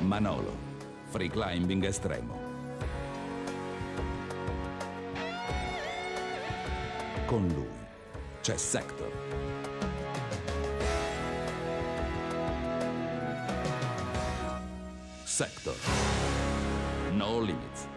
Manolo, free climbing estremo. Con lui c'è Sector. Sector. No limits.